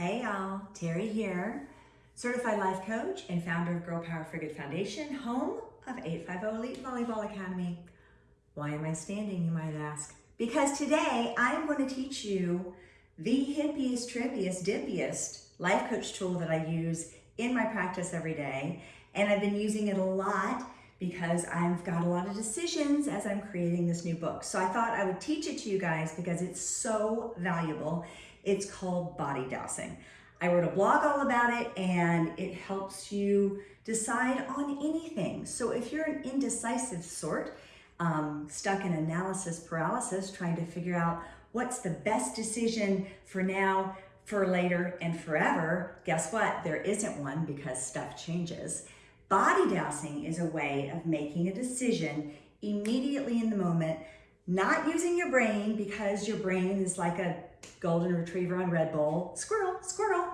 Hey y'all, Terry here, certified life coach and founder of Girl Power Good Foundation, home of 850 Elite Volleyball Academy. Why am I standing, you might ask? Because today I am going to teach you the hippiest, trippiest, dippiest life coach tool that I use in my practice every day. And I've been using it a lot because I've got a lot of decisions as I'm creating this new book. So I thought I would teach it to you guys because it's so valuable. It's called body dowsing. I wrote a blog all about it and it helps you decide on anything. So if you're an indecisive sort, um, stuck in analysis paralysis, trying to figure out what's the best decision for now, for later, and forever, guess what? There isn't one because stuff changes. Body dowsing is a way of making a decision immediately in the moment, not using your brain because your brain is like a golden retriever on Red Bull. Squirrel, squirrel.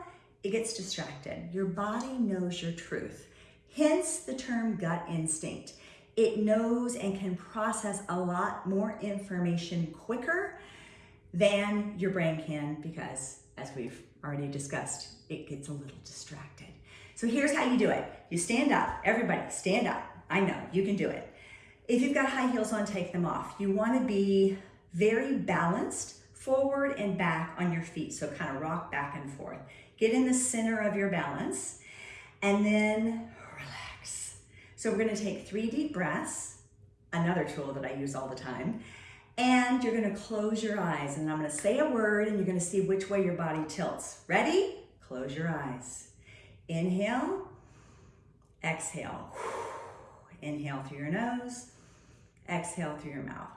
It gets distracted. Your body knows your truth. Hence the term gut instinct. It knows and can process a lot more information quicker than your brain can because as we've already discussed, it gets a little distracted. So here's how you do it. You stand up, everybody stand up. I know, you can do it. If you've got high heels on, take them off. You wanna be very balanced forward and back on your feet. So kind of rock back and forth. Get in the center of your balance and then relax. So we're gonna take three deep breaths, another tool that I use all the time, and you're gonna close your eyes and I'm gonna say a word and you're gonna see which way your body tilts. Ready? Close your eyes. Inhale, exhale. Inhale through your nose, exhale through your mouth.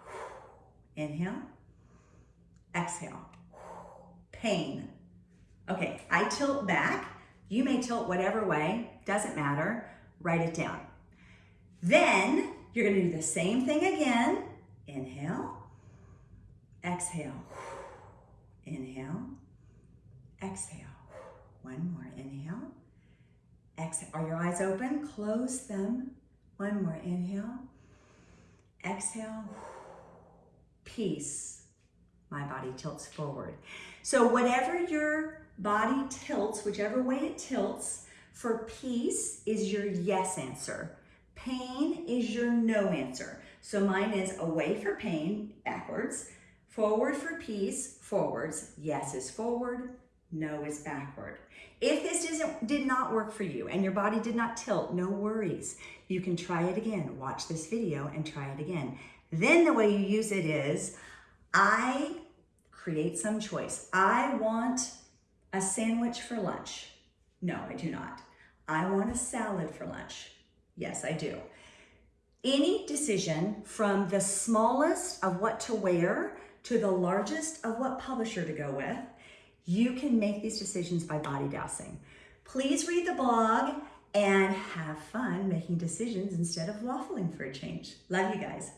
Inhale, exhale. Pain. Okay, I tilt back. You may tilt whatever way, doesn't matter. Write it down. Then you're gonna do the same thing again. Inhale, exhale. Inhale, exhale. One more, inhale, Exhale. Are your eyes open? Close them. One more. Inhale. Exhale. Peace. My body tilts forward. So whatever your body tilts, whichever way it tilts, for peace is your yes answer. Pain is your no answer. So mine is away for pain, backwards. Forward for peace, forwards. Yes is forward, no is backward. If this doesn't, did not work for you and your body did not tilt, no worries. You can try it again. Watch this video and try it again. Then the way you use it is, I create some choice. I want a sandwich for lunch. No, I do not. I want a salad for lunch. Yes, I do. Any decision from the smallest of what to wear to the largest of what publisher to go with you can make these decisions by body dowsing. Please read the blog and have fun making decisions instead of waffling for a change. Love you guys.